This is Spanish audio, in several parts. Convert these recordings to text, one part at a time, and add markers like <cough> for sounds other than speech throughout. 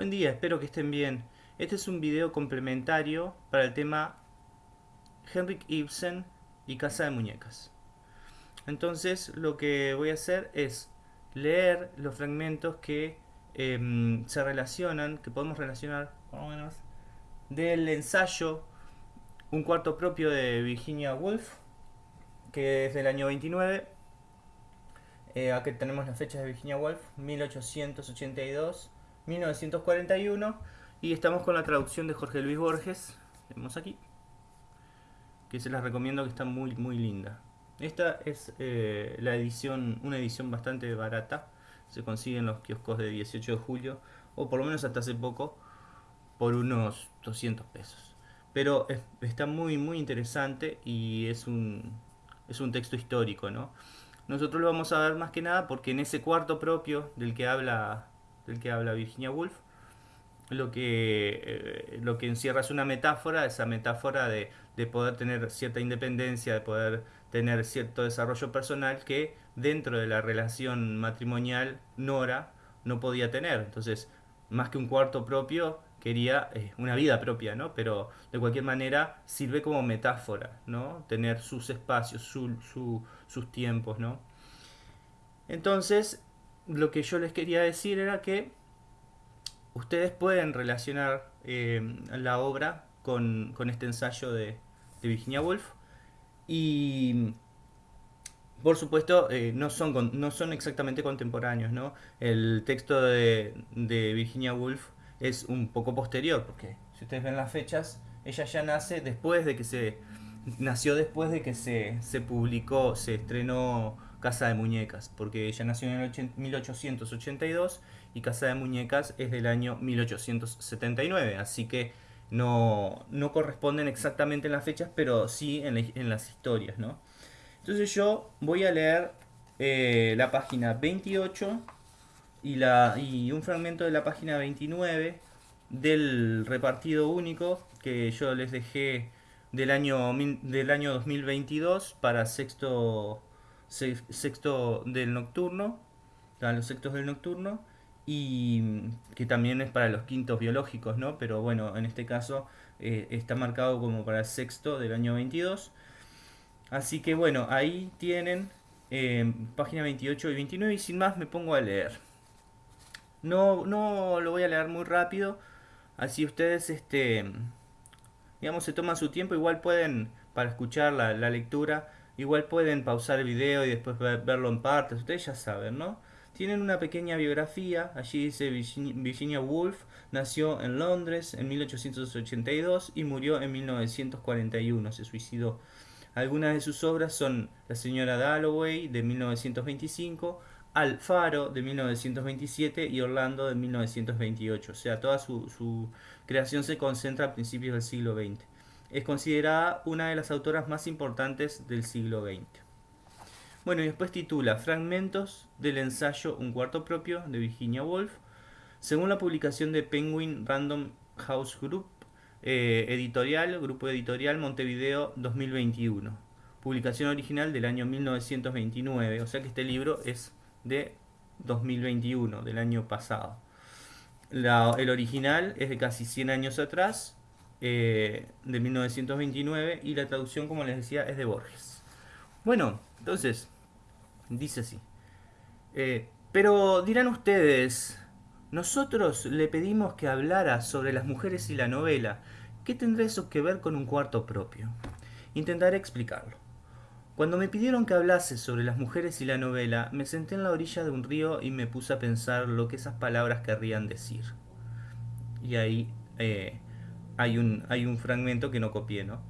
Buen día, espero que estén bien. Este es un video complementario para el tema Henrik Ibsen y Casa de Muñecas. Entonces lo que voy a hacer es leer los fragmentos que em, se relacionan, que podemos relacionar del ensayo Un cuarto propio de Virginia Woolf, que es del año 29. Eh, aquí tenemos las fechas de Virginia Woolf, 1882 1941 y estamos con la traducción de Jorge Luis Borges, vemos aquí, que se las recomiendo que está muy muy linda. Esta es eh, la edición, una edición bastante barata, se consigue en los kioscos de 18 de julio, o por lo menos hasta hace poco, por unos 200 pesos. Pero está muy muy interesante y es un, es un texto histórico, ¿no? Nosotros lo vamos a ver más que nada porque en ese cuarto propio del que habla del que habla Virginia Woolf, lo que, eh, lo que encierra es una metáfora, esa metáfora de, poder tener cierta independencia, de poder tener cierto desarrollo personal que dentro de la relación matrimonial Nora no podía tener. Entonces, más que un cuarto propio, quería eh, una vida propia, ¿no? Pero de cualquier manera sirve como metáfora, ¿no? Tener sus espacios, sus tiempos, ¿no? Entonces, lo que yo les quería decir era que ustedes pueden relacionar eh, la obra con, este ensayo de, Virginia Woolf y por supuesto eh, no, son, no son exactamente contemporáneos, ¿no? El texto de, Virginia Woolf es un poco posterior porque si ustedes ven las fechas, ella ya nace después de que se nació después de que se, se publicó, se estrenó Casa de Muñecas, porque ella nació en el 1882 y Casa de Muñecas es del año 1879, así que no, no corresponden exactamente en las fechas, pero sí en, las historias, ¿no? Entonces yo voy a leer eh, la página 28 y, la, y un fragmento de la página 29 del repartido único que yo les dejé del año, del año 2022 para sexto sexto del nocturno, los sextos del nocturno, y que también es para los quintos biológicos, ¿no? Pero bueno, en este caso eh, está marcado como para el sexto del año 22. Así que bueno, ahí tienen eh, página 28 y 29 y sin más me pongo a leer. No, no lo voy a leer muy rápido, así ustedes, este, digamos, se toman su tiempo, igual pueden, para escuchar la, la lectura, Igual pueden pausar el video y después verlo en partes, ustedes ya saben, ¿no? Tienen una pequeña biografía, allí dice Virginia Woolf, nació en Londres en 1882 y murió en 1941, se suicidó. Algunas de sus obras son La señora Dalloway de 1925, Alfaro de 1927 y Orlando de 1928. O sea, toda su, su creación se concentra a principios del siglo XX es considerada una de las autoras más importantes del siglo XX. Bueno, y después titula Fragmentos del ensayo Un cuarto propio de Virginia Woolf, según la publicación de Penguin Random House Group, eh, editorial, grupo editorial Montevideo 2021, publicación original del año 1929, o sea que este libro es de 2021, del año pasado. el original es de casi 100 años atrás eh, de 1929 y la traducción, como les decía, es de Borges. Bueno, entonces, dice así. Eh, pero dirán ustedes, nosotros le pedimos que hablara sobre las mujeres y la novela. ¿Qué tendrá eso que ver con un cuarto propio? Intentaré explicarlo. Cuando me pidieron que hablase sobre las mujeres y la novela, me senté en la orilla de un río y me puse a pensar lo que esas palabras querrían decir. Y ahí eh, hay un, fragmento que no copié, ¿no?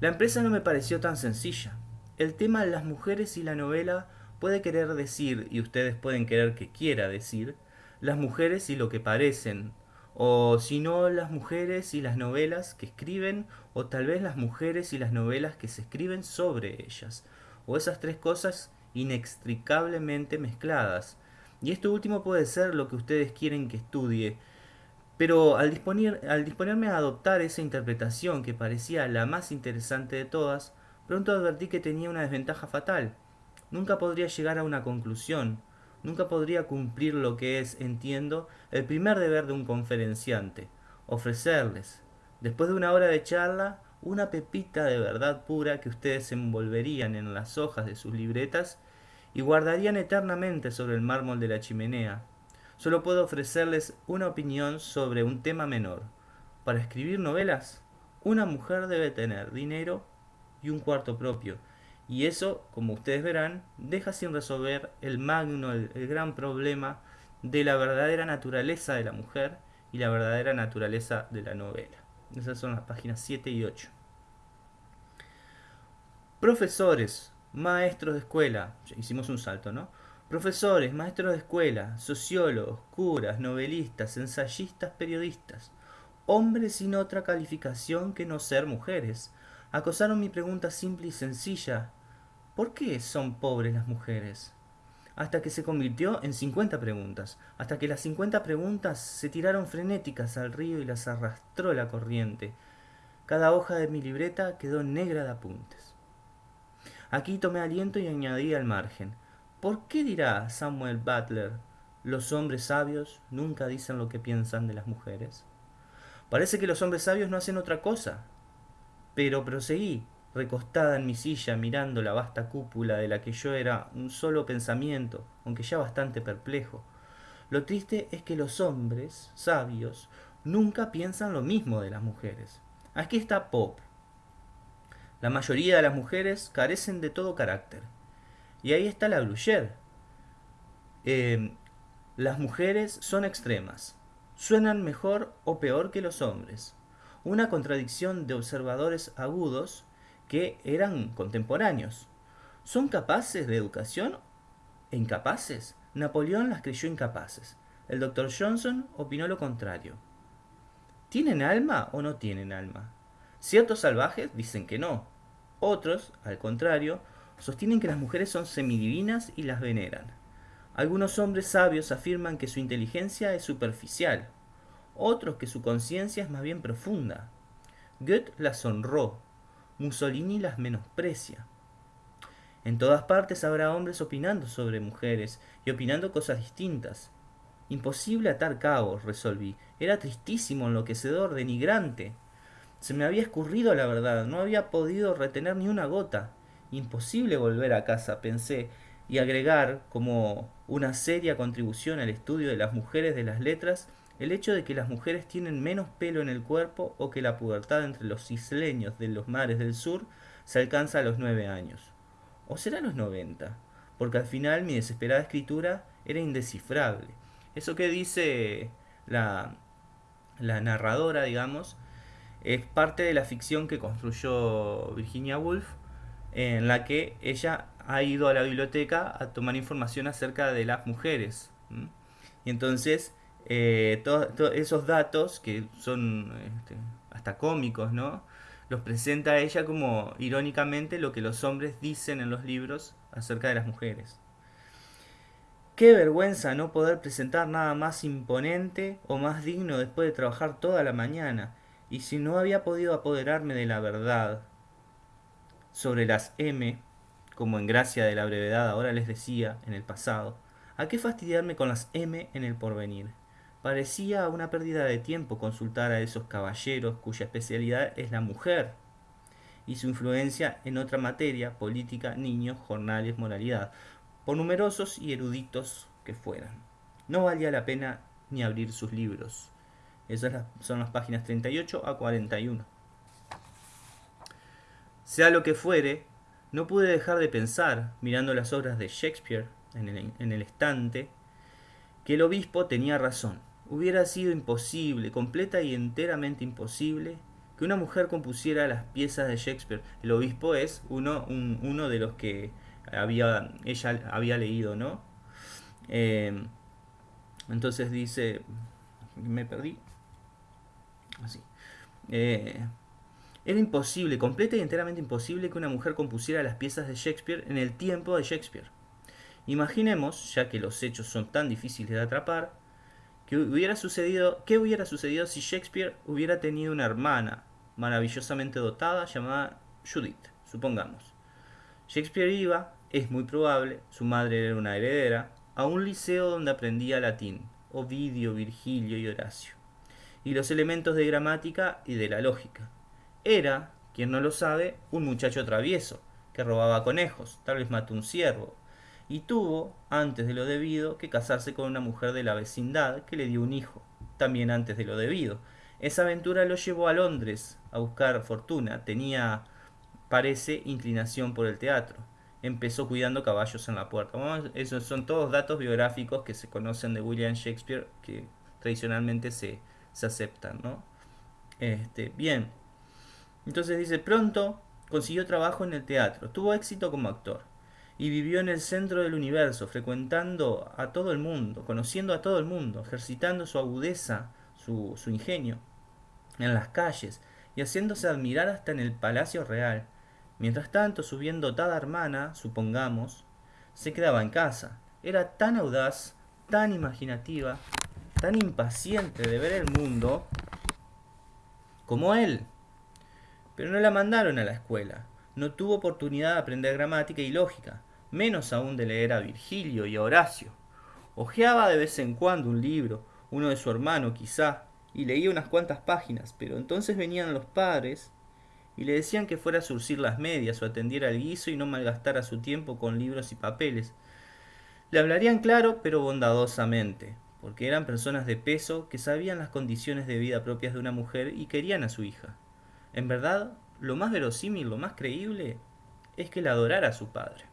La empresa no me pareció tan sencilla. El tema de las mujeres y la novela puede querer decir, y ustedes pueden querer que quiera decir, las mujeres y lo que parecen, o si no las mujeres y las novelas que escriben, o tal vez las mujeres y las novelas que se escriben sobre ellas, o esas tres cosas inextricablemente mezcladas. Y esto último puede ser lo que ustedes quieren que estudie, pero al, disponer, al disponerme a adoptar esa interpretación que parecía la más interesante de todas, pronto advertí que tenía una desventaja fatal. Nunca podría llegar a una conclusión, nunca podría cumplir lo que es, entiendo, el primer deber de un conferenciante, ofrecerles, después de una hora de charla, una pepita de verdad pura que ustedes envolverían en las hojas de sus libretas y guardarían eternamente sobre el mármol de la chimenea. Solo puedo ofrecerles una opinión sobre un tema menor. Para escribir novelas, una mujer debe tener dinero y un cuarto propio. Y eso, como ustedes verán, deja sin resolver el magno, el, gran problema de la verdadera naturaleza de la mujer y la verdadera naturaleza de la novela. Esas son las páginas 7 y 8. Profesores, maestros de escuela, hicimos un salto, ¿no? Profesores, maestros de escuela, sociólogos, curas, novelistas, ensayistas, periodistas, hombres sin otra calificación que no ser mujeres, acosaron mi pregunta simple y sencilla. ¿Por qué son pobres las mujeres? Hasta que se convirtió en 50 preguntas, hasta que las 50 preguntas se tiraron frenéticas al río y las arrastró la corriente. Cada hoja de mi libreta quedó negra de apuntes. Aquí tomé aliento y añadí al margen. ¿Por qué dirá Samuel Butler, los hombres sabios nunca dicen lo que piensan de las mujeres? Parece que los hombres sabios no hacen otra cosa. Pero proseguí, recostada en mi silla mirando la vasta cúpula de la que yo era un solo pensamiento, aunque ya bastante perplejo. Lo triste es que los hombres sabios nunca piensan lo mismo de las mujeres. Aquí está Pop, la mayoría de las mujeres carecen de todo carácter. Y ahí está la Bruyère. Eh, las mujeres son extremas. Suenan mejor o peor que los hombres. Una contradicción de observadores agudos que eran contemporáneos. ¿Son capaces de educación incapaces? Napoleón las creyó incapaces. El doctor Johnson opinó lo contrario. ¿Tienen alma o no tienen alma? Ciertos salvajes dicen que no. Otros, al contrario, sostienen que las mujeres son semidivinas y las veneran. Algunos hombres sabios afirman que su inteligencia es superficial, otros que su conciencia es más bien profunda. Goethe las honró, Mussolini las menosprecia. En todas partes habrá hombres opinando sobre mujeres y opinando cosas distintas. Imposible atar cabos, resolví. Era tristísimo, enloquecedor, denigrante. Se me había escurrido la verdad, no había podido retener ni una gota. Imposible volver a casa, pensé, y agregar como una seria contribución al estudio de las mujeres de las letras el hecho de que las mujeres tienen menos pelo en el cuerpo o que la pubertad entre los isleños de los mares del sur se alcanza a los nueve años. ¿O será los noventa? Porque al final mi desesperada escritura era indescifrable. Eso que dice la narradora, digamos, es parte de la ficción que construyó Virginia Woolf, en la que ella ha ido a la biblioteca a tomar información acerca de las mujeres. Y entonces, eh, todos esos datos, que son este, hasta cómicos, ¿no? Los presenta ella como irónicamente lo que los hombres dicen en los libros acerca de las mujeres. Qué vergüenza no poder presentar nada más imponente o más digno después de trabajar toda la mañana y si no había podido apoderarme de la verdad sobre las M, como en gracia de la brevedad ahora les decía en el pasado, ¿a qué fastidiarme con las M en el porvenir? Parecía una pérdida de tiempo consultar a esos caballeros cuya especialidad es la mujer y su influencia en otra materia, política, niños, jornales, moralidad, por numerosos y eruditos que fueran. No valía la pena ni abrir sus libros. Esas son las páginas 38 a 41. Sea lo que fuere, no pude dejar de pensar, mirando las obras de Shakespeare en el, en el estante, que el obispo tenía razón. Hubiera sido imposible, completa y enteramente imposible, que una mujer compusiera las piezas de Shakespeare. El obispo es uno, uno de los que había, ella había leído, ¿no? Eh, entonces dice, me perdí, así. Eh, era imposible, completa y enteramente imposible que una mujer compusiera las piezas de Shakespeare en el tiempo de Shakespeare. Imaginemos, ya que los hechos son tan difíciles de atrapar, que hubiera sucedido, ¿qué hubiera sucedido si Shakespeare hubiera tenido una hermana maravillosamente dotada llamada Judith, supongamos? Shakespeare iba, es muy probable, su madre era una heredera, a un liceo donde aprendía latín, Ovidio, Virgilio y Horacio, y los elementos de gramática y de la lógica. Era, quien no lo sabe, un muchacho travieso, que robaba conejos, tal vez mató un ciervo, y tuvo, antes de lo debido, que casarse con una mujer de la vecindad que le dio un hijo, también antes de lo debido. Esa aventura lo llevó a Londres a buscar fortuna, tenía, parece, inclinación por el teatro. Empezó cuidando caballos en la puerta. esos son todos datos biográficos que se conocen de William Shakespeare, que tradicionalmente se, se aceptan, ¿no? Este, bien. Entonces dice, pronto consiguió trabajo en el teatro, tuvo éxito como actor y vivió en el centro del universo, frecuentando a todo el mundo, conociendo a todo el mundo, ejercitando su agudeza, su, su ingenio, en las calles y haciéndose admirar hasta en el palacio real. Mientras tanto, su bien dotada hermana, supongamos, se quedaba en casa. Era tan audaz, tan imaginativa, tan impaciente de ver el mundo como él. Pero no la mandaron a la escuela. No tuvo oportunidad de aprender gramática y lógica menos aún de leer a Virgilio y a Horacio. Ojeaba de vez en cuando un libro, uno de su hermano quizá, y leía unas cuantas páginas, pero entonces venían los padres y le decían que fuera a surcir las medias o atendiera al guiso y no malgastara su tiempo con libros y papeles. Le hablarían claro, pero bondadosamente, porque eran personas de peso que sabían las condiciones de vida propias de una mujer y querían a su hija. En verdad, lo más verosímil, lo más creíble, es que la adorara a su padre.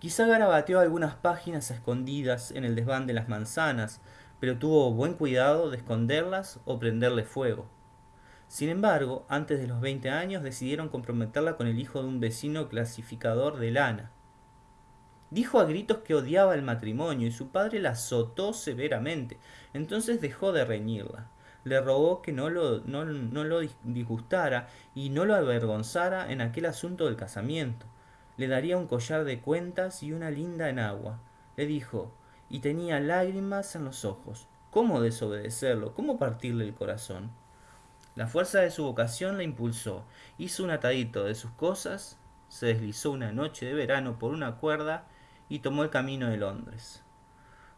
Quizá garabateó algunas páginas escondidas en el desván de las manzanas, pero tuvo buen cuidado de esconderlas o prenderle fuego. Sin embargo, antes de los 20 años decidieron comprometerla con el hijo de un vecino clasificador de lana. Dijo a gritos que odiaba el matrimonio y su padre la azotó severamente. Entonces dejó de reñirla. Le rogó que no lo, no lo disgustara y no lo avergonzara en aquel asunto del casamiento le daría un collar de cuentas y una linda enagua. Le dijo, y tenía lágrimas en los ojos. ¿Cómo desobedecerlo? ¿Cómo partirle el corazón? La fuerza de su vocación la impulsó. Hizo un atadito de sus cosas, se deslizó una noche de verano por una cuerda y tomó el camino de Londres.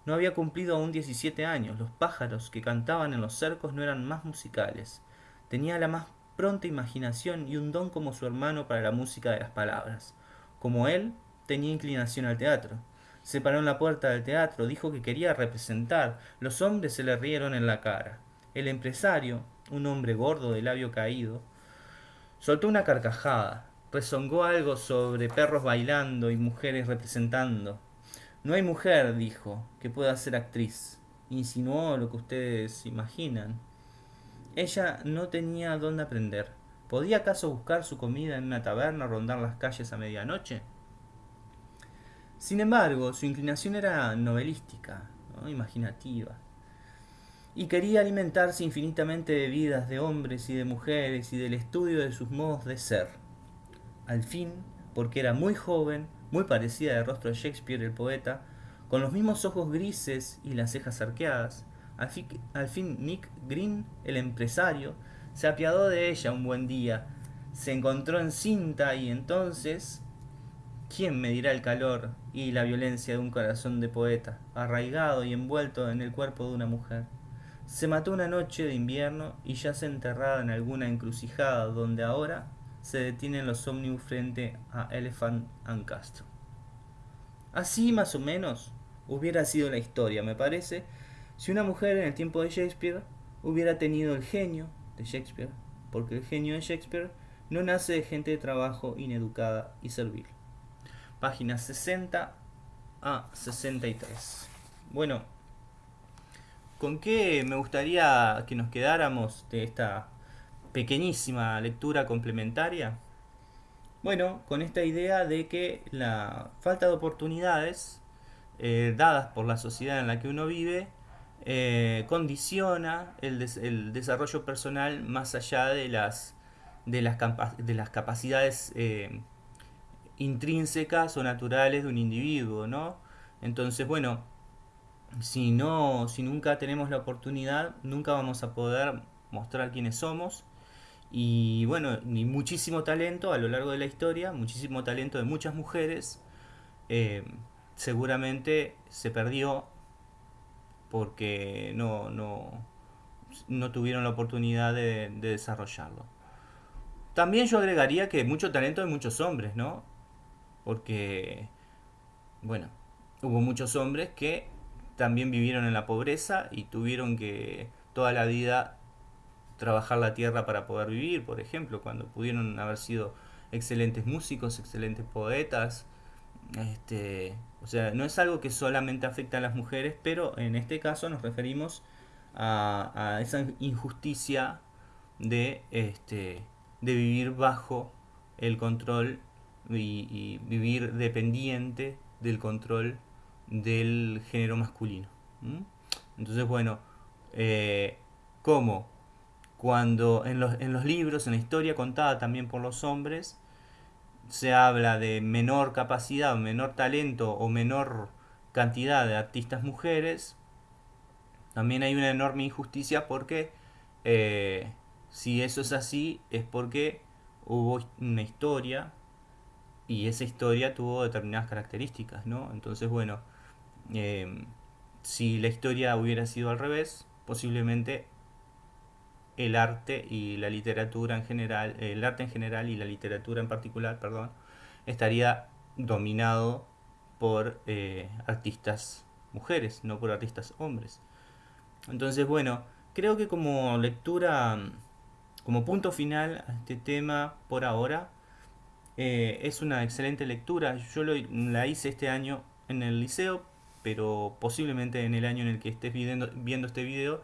No había cumplido aún 17 años. Los pájaros que cantaban en los cercos no eran más musicales. Tenía la más pronta imaginación y un don como su hermano para la música de las palabras. Como él, tenía inclinación al teatro. Se paró en la puerta del teatro, dijo que quería representar. Los hombres se le rieron en la cara. El empresario, un hombre gordo de labio caído, soltó una carcajada, rezongó algo sobre perros bailando y mujeres representando. No hay mujer, dijo, que pueda ser actriz. Insinuó lo que ustedes imaginan. Ella no tenía dónde aprender. ¿Podía acaso buscar su comida en una taberna o rondar las calles a medianoche? Sin embargo, su inclinación era novelística, imaginativa, y quería alimentarse infinitamente de vidas de hombres y de mujeres y del estudio de sus modos de ser. Al fin, porque era muy joven, muy parecida de rostro a Shakespeare el poeta, con los mismos ojos grises y las cejas arqueadas, al fin, al fin Nick Green, el empresario, se apiadó de ella un buen día, se encontró encinta y entonces, ¿quién medirá el calor y la violencia de un corazón de poeta, arraigado y envuelto en el cuerpo de una mujer? Se mató una noche de invierno y yace enterrada en alguna encrucijada donde ahora se detienen los ómnibus frente a Elephant and Castle. Así más o menos hubiera sido la historia, me parece, si una mujer en el tiempo de Shakespeare hubiera tenido el genio, de Shakespeare, porque el genio de Shakespeare no nace de gente de trabajo ineducada y servil. Páginas 60 a 63. Bueno, ¿con qué me gustaría que nos quedáramos de esta pequeñísima lectura complementaria? Bueno, con esta idea de que la falta de oportunidades eh, dadas por la sociedad en la que uno vive eh, condiciona el, desarrollo personal más allá de las, de las, de las capacidades eh, intrínsecas o naturales de un individuo, ¿no? Entonces, bueno, si, no, si nunca tenemos la oportunidad, nunca vamos a poder mostrar quiénes somos. Y bueno, muchísimo talento a lo largo de la historia, muchísimo talento de muchas mujeres. Eh, seguramente se perdió porque no, no, no tuvieron la oportunidad de, de desarrollarlo. También yo agregaría que mucho talento hay muchos hombres, ¿no? Porque, bueno, hubo muchos hombres que también vivieron en la pobreza y tuvieron que toda la vida trabajar la tierra para poder vivir, por ejemplo, cuando pudieron haber sido excelentes músicos, excelentes poetas. Este, o sea, no es algo que solamente afecta a las mujeres, pero en este caso nos referimos a, a esa injusticia de este, de vivir bajo el control y, vivir dependiente del control del género masculino. Entonces, bueno, eh, como cuando en los, en los libros, en la historia contada también por los hombres, se habla de menor capacidad, menor talento o menor cantidad de artistas mujeres, también hay una enorme injusticia porque eh, si eso es así, es porque hubo una historia y esa historia tuvo determinadas características, ¿no? Entonces, bueno, em, si la historia hubiera sido al revés, posiblemente el arte y la literatura en general, el arte en general y la literatura en particular, perdón, estaría dominado por eh, artistas mujeres, no por artistas hombres. Entonces, bueno, creo que como lectura como punto final a este tema por ahora, eh, es una excelente lectura. Yo la hice este año en el liceo, pero posiblemente en el año en el que estés viendo, viendo este video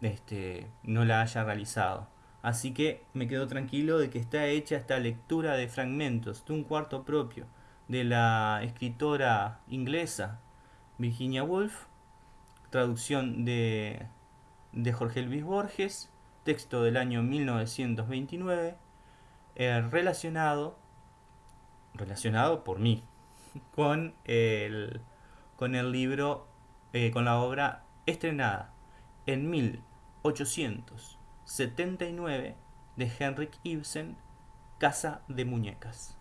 este, no la haya realizado. Así que me quedo tranquilo de que está hecha esta lectura de fragmentos de un cuarto propio de la escritora inglesa Virginia Woolf, traducción de, de Jorge Luis Borges texto del año 1929, eh, relacionado, relacionado por mí, <laughs> con el, con el libro, eh, con la obra estrenada en 1879 de Henrik Ibsen, Casa de Muñecas.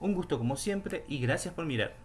Un gusto como siempre y gracias por mirar.